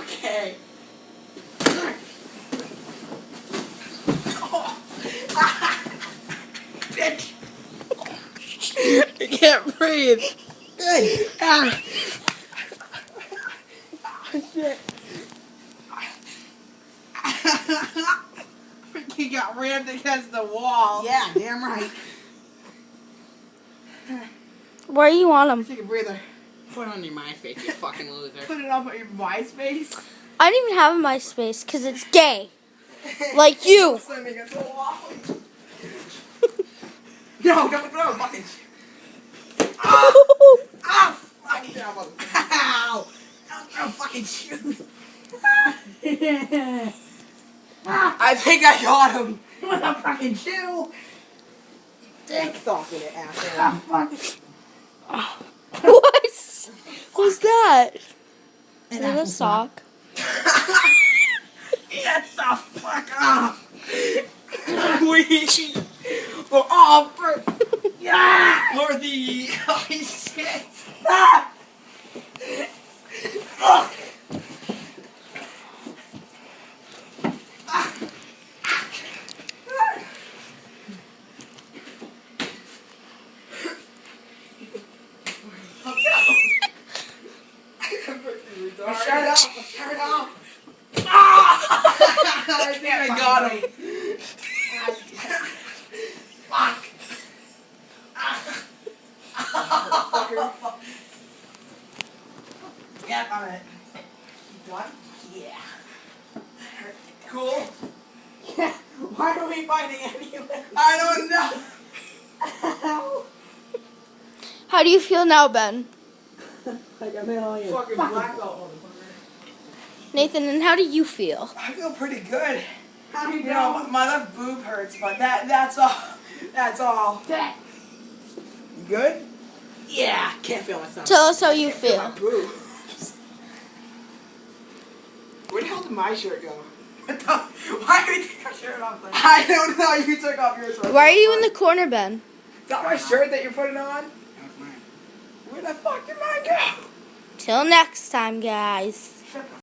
Okay. Bitch. I can't breathe. Good. Ah. Shit. Freaking got rammed against the wall. Yeah, damn right. Where are you on them? Take a breather. Put it on your MySpace, you fucking loser. Put it on your MySpace? I don't even have a MySpace because it's gay. Like you. Slamming against the wall. no, don't throw fucking Ah! Ah! Fuck. Ow! Don't throw fucking shoes. I think I got him. With a fucking shoe. Dick socking it, asshole. Ah, fuck. What? Who's that? Is it a sock? Get the fuck up! we for all for yeah for the oh shit! Ah! Ugh. Oh, shut up! Shut up! Ah! I think I got him. Fuck. yeah, I'm it. What? Yeah. Cool. Yeah. Why are we fighting anyway? I don't know. How do you feel now, Ben? Like a million. Fucking blackout. motherfucker. Nathan, and how do you feel? I feel pretty good. How you You know, doing? my left boob hurts, but that that's all. That's all. You good? Yeah, can't feel my stomach. Tell us how you Can't feel my feel. boobs. Where the hell did my shirt go? What the- Why did you take my shirt off? Then? I don't know. You took off yours. Why are you in the corner, Ben? Is that my shirt that you're putting on? Where the fuck did mine go? Till next time, guys.